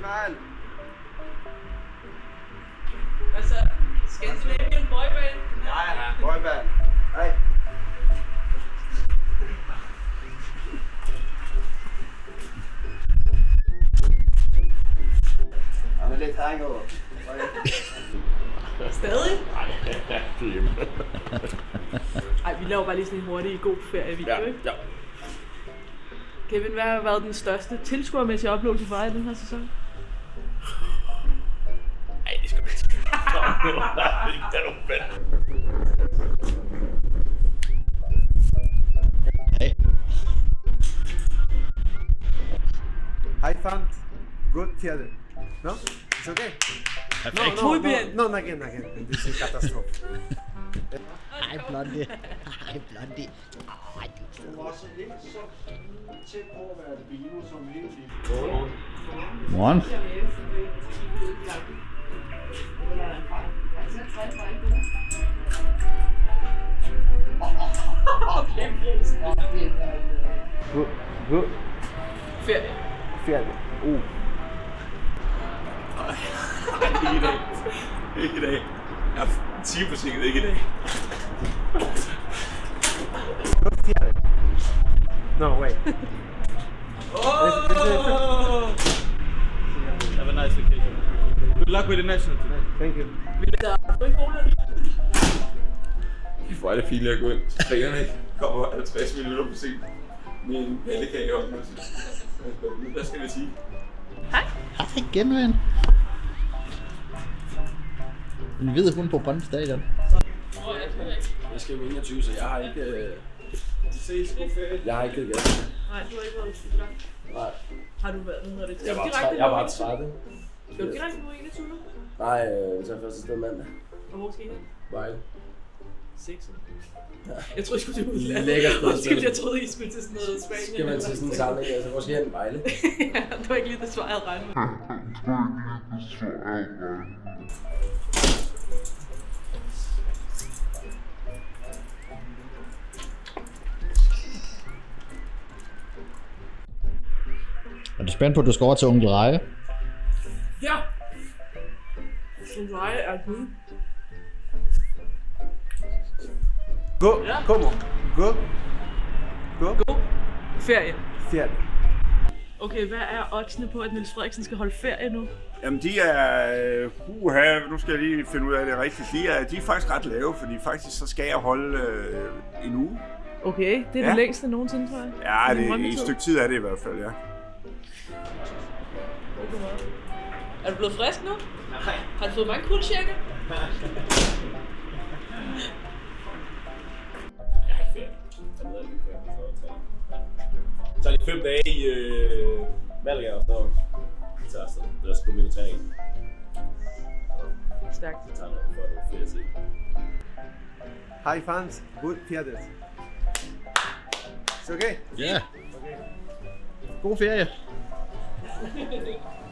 Mann. så? Scandinavian Boyband? Nej, ja. Boyband. Nej. Han er lidt hangover. Okay. Stadig? Nej, det er hjemme. Ej, vi laver bare lige sådan en hurtig god ferievideo, ja, ikke? Ja. Kevin, hvad har været den største tilskuermæssige oplevelse for dig i den her sæson? Hey. High fun. Good theater. No? It's okay? Perfekt. No, Muy no, bien. no, no, again, again. This is catastrophe. Hej, Blondie. Hej, Blondie. Ej, du er Du var Good, good. Ferie. Ferie. Uh. Ej, ikke i dag. Ikke i dag. Jeg er 10 forsinket, ikke i dag. Ferie. No, wait. Have a nice vacation. Good luck with the national today. Thank you. Vi får alle fine at gå ind. Så trænerne ikke kommer 50 minutter for sent. Med en pandekage så- Hvad skal vi sige? Hej igen, ven. Vi ved, hun er på Brøndby Stadion. Jeg skal jo 21, så jeg har ikke... Øh... Jeg har ikke givet gas. Nej, du har ikke været i gang. Nej. Har du været, hvad hedder det? Jeg var, direkte jeg nu var i- 30. Skal du direkte nu i 21 nu? Nej, øh, tager første sted mandag. Og hvor skal I hen? Vejle. Sexet. Jeg troede, I skulle til udlandet. Lækkert sted. Undskyld, jeg troede, I skulle til sådan noget Spanien. Skal man til sådan en samling, altså hvor skal jeg hen? Vejle? ja, det var ikke lige det svar, jeg havde regnet med. Er du spændt på, at du skal over til onkel Reje? Ja! Som veje er gud. Go. Como? Go. Go. God ferie. Ferie. Okay, hvad er oddsene på, at Niels Frederiksen skal holde ferie nu? Jamen de er, uh, uha, nu skal jeg lige finde ud af det rigtigt, de er, de er faktisk ret lave, fordi faktisk så skal jeg holde øh, en uge. Okay, det er Ja. det længste nogensinde, tror jeg. Ja, det, i et stykke tid er det i hvert fald, ja. Er du blevet frisk nu? Nej. Har du fået mange kuldtjekker? Så er det fem dage i øh, Malaga, og så tager jeg afsted. Der skal gå min træning. Stærkt. Jeg tager noget for noget ferie til. High fans. Good theater. It's okay? Ja. God ferie.